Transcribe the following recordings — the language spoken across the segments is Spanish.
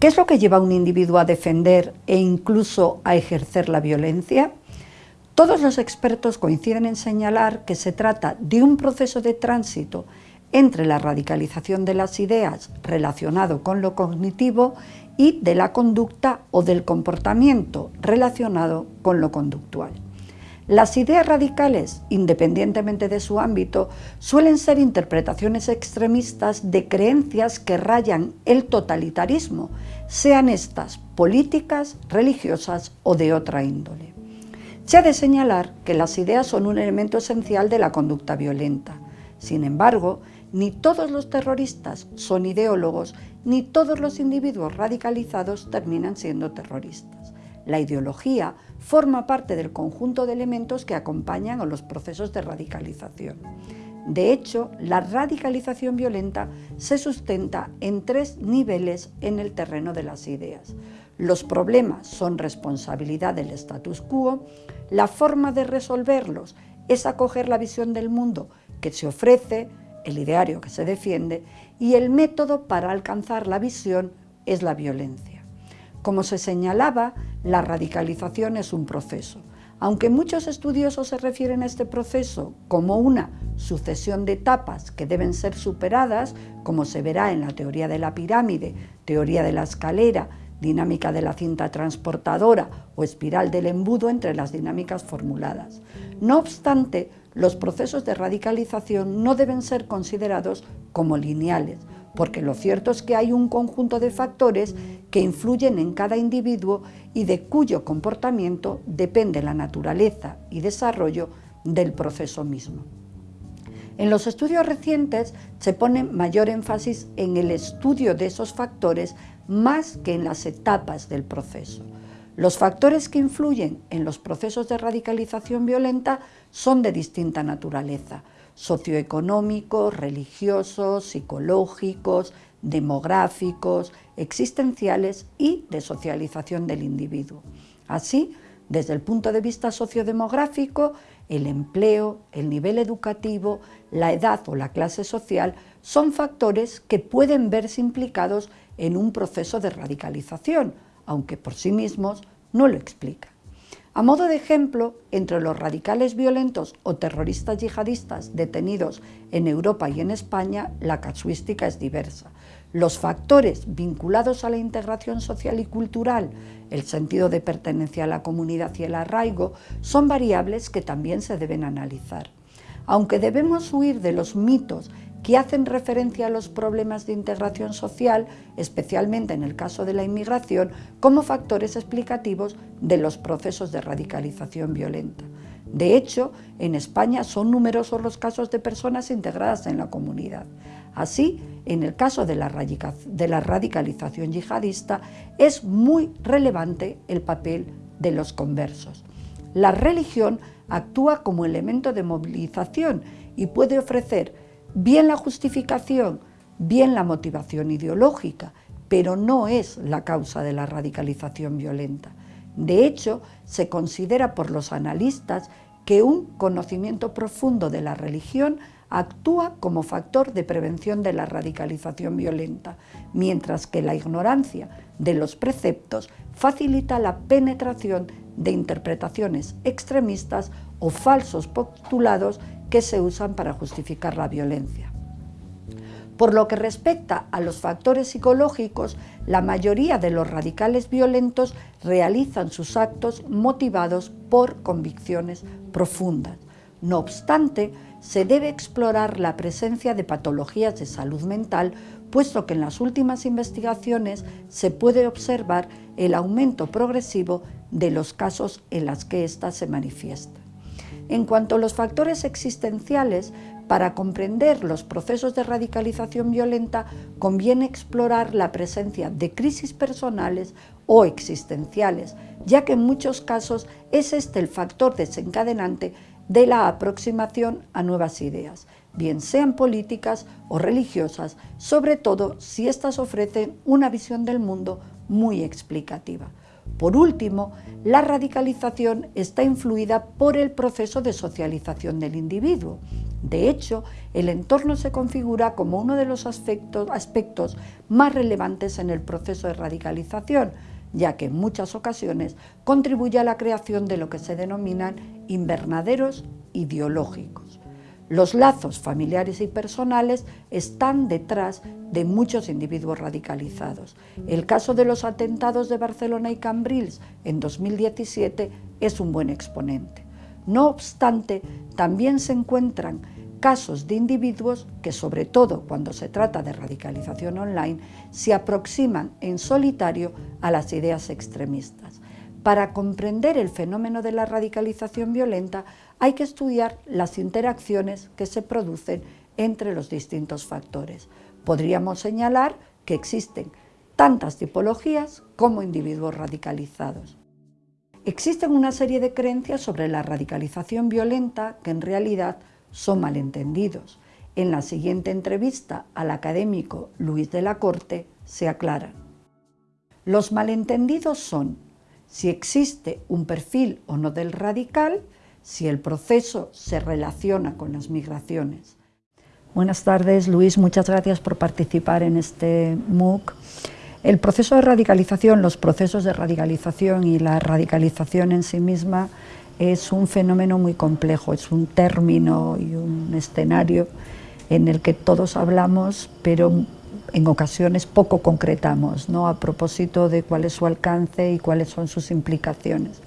¿Qué es lo que lleva a un individuo a defender e incluso a ejercer la violencia? Todos los expertos coinciden en señalar que se trata de un proceso de tránsito entre la radicalización de las ideas relacionado con lo cognitivo y de la conducta o del comportamiento relacionado con lo conductual. Las ideas radicales, independientemente de su ámbito, suelen ser interpretaciones extremistas de creencias que rayan el totalitarismo, sean estas políticas, religiosas o de otra índole. Se ha de señalar que las ideas son un elemento esencial de la conducta violenta. Sin embargo, ni todos los terroristas son ideólogos, ni todos los individuos radicalizados terminan siendo terroristas. La ideología forma parte del conjunto de elementos que acompañan a los procesos de radicalización. De hecho, la radicalización violenta se sustenta en tres niveles en el terreno de las ideas. Los problemas son responsabilidad del status quo, la forma de resolverlos es acoger la visión del mundo que se ofrece, el ideario que se defiende, y el método para alcanzar la visión es la violencia. Como se señalaba, la radicalización es un proceso. Aunque muchos estudiosos se refieren a este proceso como una sucesión de etapas que deben ser superadas, como se verá en la teoría de la pirámide, teoría de la escalera, dinámica de la cinta transportadora o espiral del embudo entre las dinámicas formuladas. No obstante, los procesos de radicalización no deben ser considerados como lineales, porque lo cierto es que hay un conjunto de factores que influyen en cada individuo y de cuyo comportamiento depende la naturaleza y desarrollo del proceso mismo. En los estudios recientes se pone mayor énfasis en el estudio de esos factores más que en las etapas del proceso. Los factores que influyen en los procesos de radicalización violenta son de distinta naturaleza, socioeconómicos, religiosos, psicológicos, demográficos, existenciales y de socialización del individuo. Así, desde el punto de vista sociodemográfico, el empleo, el nivel educativo, la edad o la clase social son factores que pueden verse implicados en un proceso de radicalización, aunque por sí mismos no lo explican. A modo de ejemplo, entre los radicales violentos o terroristas yihadistas detenidos en Europa y en España, la casuística es diversa. Los factores vinculados a la integración social y cultural, el sentido de pertenencia a la comunidad y el arraigo, son variables que también se deben analizar. Aunque debemos huir de los mitos que hacen referencia a los problemas de integración social, especialmente en el caso de la inmigración, como factores explicativos de los procesos de radicalización violenta. De hecho, en España son numerosos los casos de personas integradas en la comunidad. Así, en el caso de la, radicalización yihadista, es muy relevante el papel de los conversos. La religión actúa como elemento de movilización y puede ofrecer bien la justificación, bien la motivación ideológica, pero no es la causa de la radicalización violenta. De hecho, se considera por los analistas que un conocimiento profundo de la religión actúa como factor de prevención de la radicalización violenta, mientras que la ignorancia de los preceptos facilita la penetración de interpretaciones extremistas o falsos postulados que se usan para justificar la violencia. Por lo que respecta a los factores psicológicos, la mayoría de los radicales violentos realizan sus actos motivados por convicciones profundas. No obstante, se debe explorar la presencia de patologías de salud mental, puesto que en las últimas investigaciones se puede observar el aumento progresivo de los casos en los que ésta se manifiesta. En cuanto a los factores existenciales, para comprender los procesos de radicalización violenta conviene explorar la presencia de crisis personales o existenciales, ya que en muchos casos es este el factor desencadenante de la aproximación a nuevas ideas, bien sean políticas o religiosas, sobre todo si éstas ofrecen una visión del mundo muy explicativa. Por último, la radicalización está influida por el proceso de socialización del individuo. De hecho, el entorno se configura como uno de los aspectos, más relevantes en el proceso de radicalización, ya que en muchas ocasiones contribuye a la creación de lo que se denominan invernaderos ideológicos. Los lazos familiares y personales están detrás de muchos individuos radicalizados. El caso de los atentados de Barcelona y Cambrils en 2017 es un buen exponente. No obstante, también se encuentran casos de individuos que, sobre todo cuando se trata de radicalización online, se aproximan en solitario a las ideas extremistas. Para comprender el fenómeno de la radicalización violenta hay que estudiar las interacciones que se producen entre los distintos factores. Podríamos señalar que existen tantas tipologías como individuos radicalizados. Existen una serie de creencias sobre la radicalización violenta que en realidad son malentendidos. En la siguiente entrevista al académico Luis de la Corte se aclaran. Los malentendidos son si existe un perfil o no del radical, si el proceso se relaciona con las migraciones. Buenas tardes, Luis, muchas gracias por participar en este MOOC. El proceso de radicalización, los procesos de radicalización y la radicalización en sí misma es un fenómeno muy complejo, es un término y un escenario en el que todos hablamos, pero en ocasiones poco concretamos, ¿no? a propósito de cuál es su alcance y cuáles son sus implicaciones.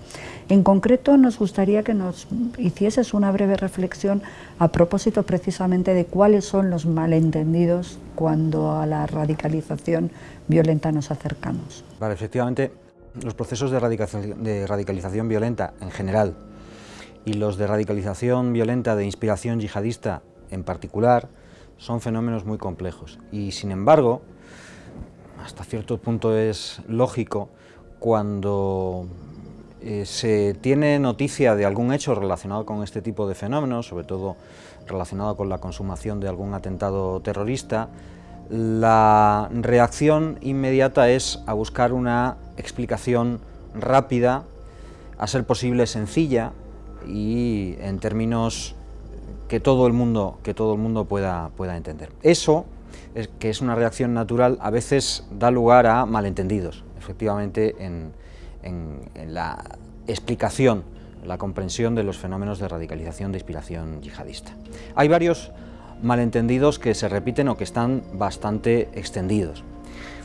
En concreto, nos gustaría que nos hicieses una breve reflexión a propósito precisamente de cuáles son los malentendidos cuando a la radicalización violenta nos acercamos. Vale, efectivamente, los procesos de radicalización, de radicalización violenta en general y los de radicalización violenta de inspiración yihadista en particular son fenómenos muy complejos. Y sin embargo hasta cierto punto es lógico cuando eh, se tiene noticia de algún hecho relacionado con este tipo de fenómenos, sobre todo relacionado con la consumación de algún atentado terrorista, la reacción inmediata es a buscar una explicación rápida, a ser posible sencilla y en términos que todo el mundo, que todo el mundo pueda, pueda entender. Eso, es, que es una reacción natural, a veces da lugar a malentendidos, efectivamente, en, en la explicación, la comprensión de los fenómenos de radicalización de inspiración yihadista. Hay varios malentendidos que se repiten o que están bastante extendidos.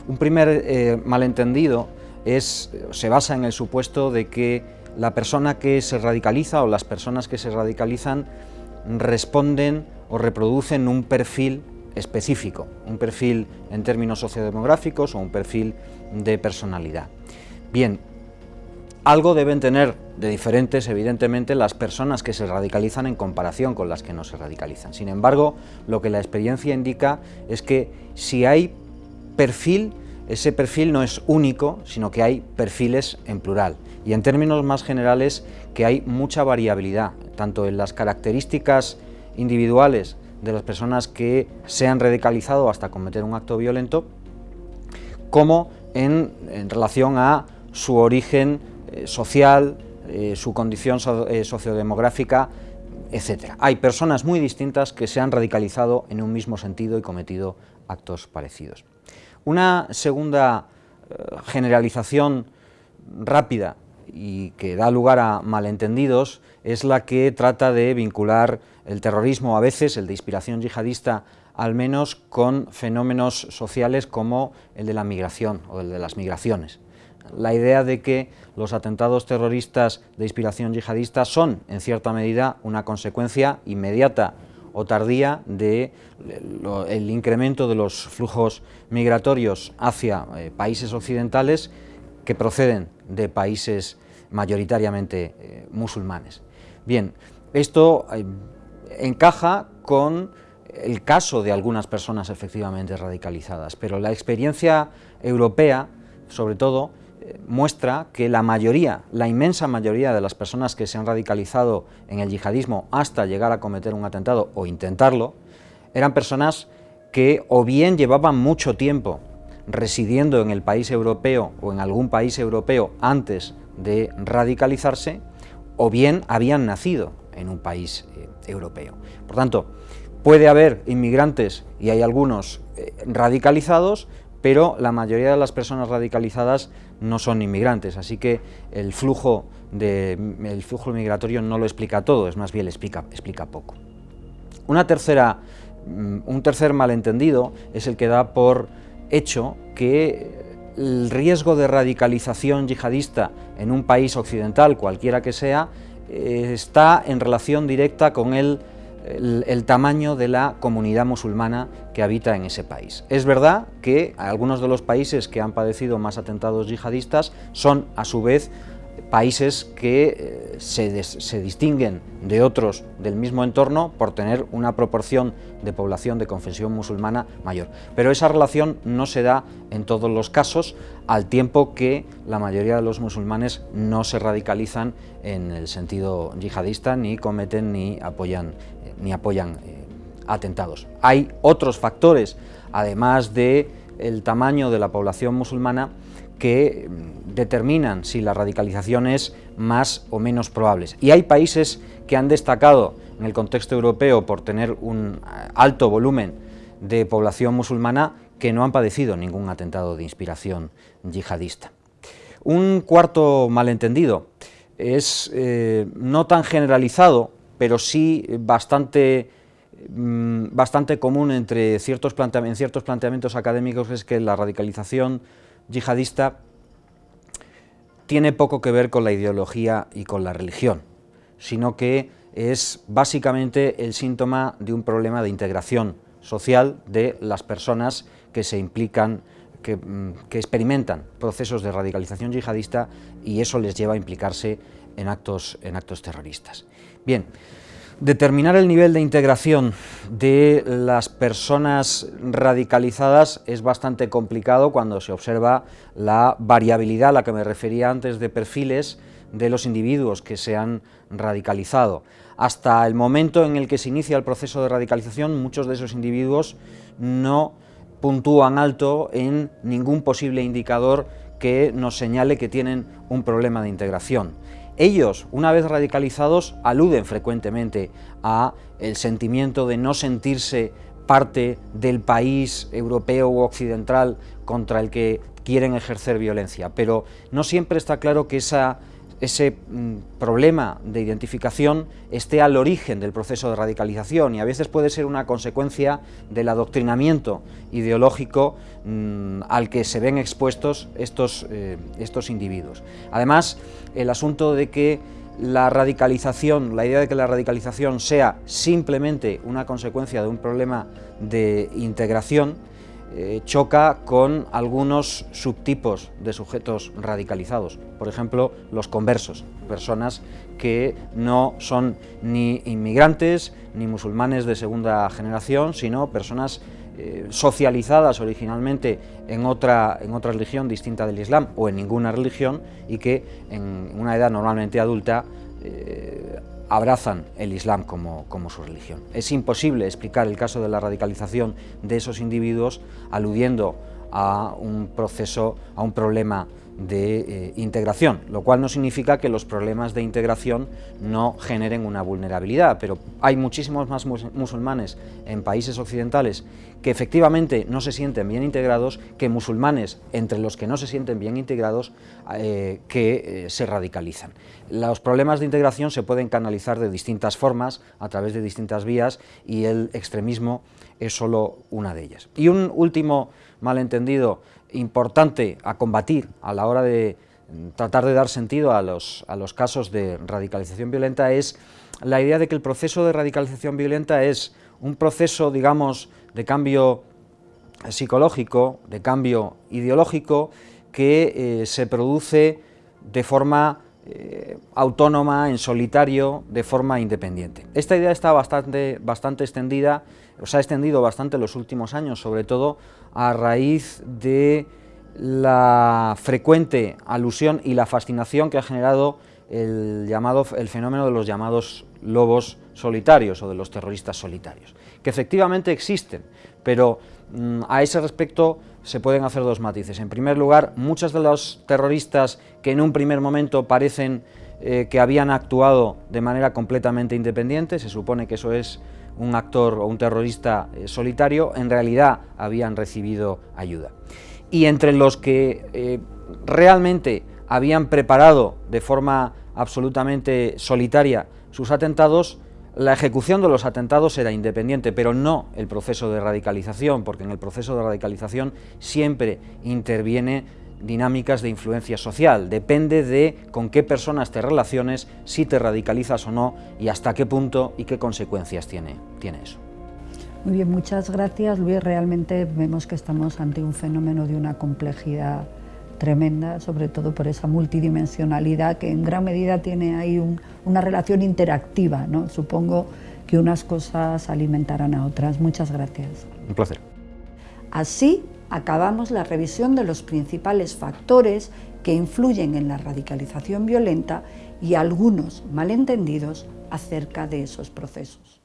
Un primer eh, malentendido es, se basa en el supuesto de que la persona que se radicaliza o las personas que se radicalizan responden o reproducen un perfil específico, un perfil en términos sociodemográficos o un perfil de personalidad. Bien, algo deben tener de diferentes, evidentemente, las personas que se radicalizan en comparación con las que no se radicalizan. Sin embargo, lo que la experiencia indica es que si hay perfil, ese perfil no es único, sino que hay perfiles en plural. Y en términos más generales, que hay mucha variabilidad, tanto en las características individuales de las personas que se han radicalizado hasta cometer un acto violento, como en, relación a su origen eh, social, eh, su condición eh, sociodemográfica, etc. Hay personas muy distintas que se han radicalizado en un mismo sentido y cometido actos parecidos. Una segunda generalización rápida y que da lugar a malentendidos es la que trata de vincular el terrorismo, a veces el de inspiración yihadista, al menos con fenómenos sociales como el de la migración o el de las migraciones. La idea de que los atentados terroristas de inspiración yihadista son, en cierta medida, una consecuencia inmediata o tardía del de incremento de los flujos migratorios hacia eh, países occidentales que proceden de países mayoritariamente eh, musulmanes. Bien, esto eh, encaja con el caso de algunas personas efectivamente radicalizadas, pero la experiencia europea, sobre todo, muestra que la mayoría, la inmensa mayoría de las personas que se han radicalizado en el yihadismo hasta llegar a cometer un atentado o intentarlo, eran personas que o bien llevaban mucho tiempo residiendo en el país europeo o en algún país europeo antes de radicalizarse, o bien habían nacido en un país eh, europeo. Por tanto, puede haber inmigrantes, y hay algunos eh, radicalizados, pero la mayoría de las personas radicalizadas no son inmigrantes, así que el flujo, flujo migratorio no lo explica todo, es más bien explica, explica poco. Una tercera, mm, un tercer malentendido es el que da por hecho que el riesgo de radicalización yihadista en un país occidental, cualquiera que sea, eh, está en relación directa con el el, tamaño de la comunidad musulmana que habita en ese país. Es verdad que algunos de los países que han padecido más atentados yihadistas son, a su vez, países que eh, se, distinguen de otros del mismo entorno por tener una proporción de población de confesión musulmana mayor. Pero esa relación no se da en todos los casos, al tiempo que la mayoría de los musulmanes no se radicalizan en el sentido yihadista, ni cometen ni apoyan ni apoyan eh, atentados. Hay otros factores, además de el tamaño de la población musulmana, que mm, determinan si la radicalización es más o menos probable. Y hay países que han destacado en el contexto europeo por tener un eh, alto volumen de población musulmana que no han padecido ningún atentado de inspiración yihadista. Un cuarto malentendido es eh, no tan generalizado, pero sí bastante, bastante común entre ciertos en ciertos planteamientos académicos es que la radicalización yihadista tiene poco que ver con la ideología y con la religión, sino que es básicamente el síntoma de un problema de integración social de las personas que se implican, que, mm, que experimentan procesos de radicalización yihadista y eso les lleva a implicarse en actos, en actos terroristas. Bien, determinar el nivel de integración de las personas radicalizadas es bastante complicado cuando se observa la variabilidad a la que me refería antes de perfiles de los individuos que se han radicalizado. Hasta el momento en el que se inicia el proceso de radicalización, muchos de esos individuos no puntúan alto en ningún posible indicador que nos señale que tienen un problema de integración. Ellos, una vez radicalizados, aluden frecuentemente a el sentimiento de no sentirse parte del país europeo u occidental contra el que quieren ejercer violencia, pero no siempre está claro que esa ese mm, problema de identificación esté al origen del proceso de radicalización y a veces puede ser una consecuencia del adoctrinamiento ideológico mm, al que se ven expuestos estos, eh, estos individuos. Además, el asunto de que la radicalización, la idea de que la radicalización sea simplemente una consecuencia de un problema de integración, eh, choca con algunos subtipos de sujetos radicalizados, por ejemplo, los conversos, personas que no son ni inmigrantes ni musulmanes de segunda generación, sino personas eh, socializadas originalmente en otra, en otra religión distinta del Islam o en ninguna religión y que en una edad normalmente adulta eh, abrazan el Islam como, como, su religión. Es imposible explicar el caso de la radicalización de esos individuos aludiendo a un proceso, a un problema de eh, integración, lo cual no significa que los problemas de integración no generen una vulnerabilidad, pero hay muchísimos más musulmanes en países occidentales que efectivamente no se sienten bien integrados que musulmanes entre los que no se sienten bien integrados eh, que eh, se radicalizan. Los problemas de integración se pueden canalizar de distintas formas, a través de distintas vías, y el extremismo es solo una de ellas. Y un último malentendido importante a combatir a la hora de tratar de dar sentido a los, a los casos de radicalización violenta es la idea de que el proceso de radicalización violenta es un proceso, digamos, de cambio psicológico, de cambio ideológico, que eh, se produce de forma eh, autónoma, en solitario, de forma independiente. Esta idea está bastante, bastante extendida, se ha extendido bastante en los últimos años, sobre todo a raíz de la frecuente alusión y la fascinación que ha generado el, llamado, el fenómeno de los llamados lobos solitarios o de los terroristas solitarios, que efectivamente existen, pero mm, a ese respecto se pueden hacer dos matices. En primer lugar, muchos de los terroristas que en un primer momento parecen eh, que habían actuado de manera completamente independiente, se supone que eso es un actor o un terrorista eh, solitario, en realidad habían recibido ayuda. Y entre los que eh, realmente habían preparado de forma absolutamente solitaria sus atentados, la ejecución de los atentados era independiente, pero no el proceso de radicalización, porque en el proceso de radicalización siempre interviene dinámicas de influencia social, depende de con qué personas te relaciones, si te radicalizas o no y hasta qué punto y qué consecuencias tiene, tiene eso. Muy bien, muchas gracias Luis. Realmente vemos que estamos ante un fenómeno de una complejidad tremenda, sobre todo por esa multidimensionalidad que en gran medida tiene ahí una relación interactiva. ¿no? Supongo que unas cosas alimentarán a otras. Muchas gracias. Un placer. Así acabamos la revisión de los principales factores que influyen en la radicalización violenta y algunos malentendidos acerca de esos procesos.